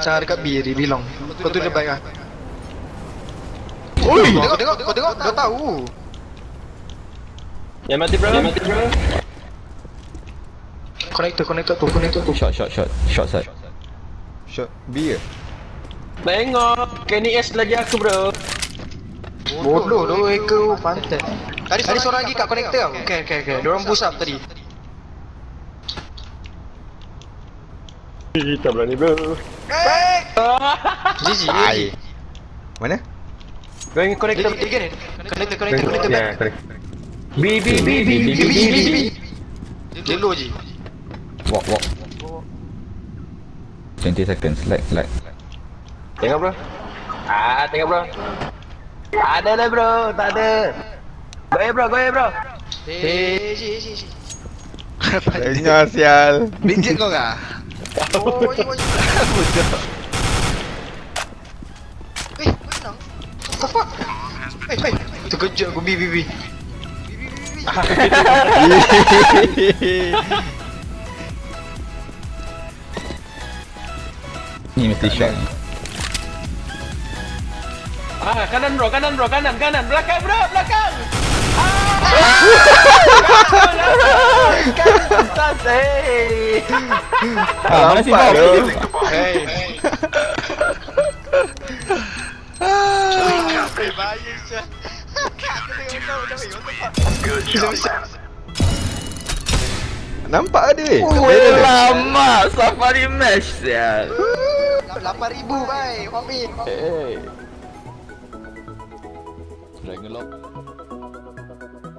Cara dekat B dia bilang. Kau tu dia baik ah. Oi, tengok tengok kau tengok dah tahu. Yang mati bro. Yang mati bro. Connector connector tu connector tu. Shot, shot, shot. Shot side. Shot B ke? Tengok. Kenny S lagi aku bro. Bodoh tu hacker pantat. Tadi tadi seorang lagi kat connector tau. Okey okey okey. Diorang boost up tadi. Kita berani bro. GG. Ai. Mana? Kau ingin Connector dia kan? Connector connector connector Ya, back. correct. B B B B B B B B B. Dia low je. Walk, walk. 20 seconds. Like, like. Tengok bro. Ah, tengok bro. Tak ada dah bro, tak ada. Goyah bro, goyah bro. Eh, ji ji ji. Tanya sial. Bijak kau kah? Oh, oh, oh, oh. 喂，这个这个 B B Ah, kanan bro，kanan bro，kanan, kanan, belakang, bro，belakang. Ah. guy。Ah, agora sim, vai. Ah, Nampak ada eh? weh Weh lama safari mesh sial 8000 bye Wami Hey. Strangle up.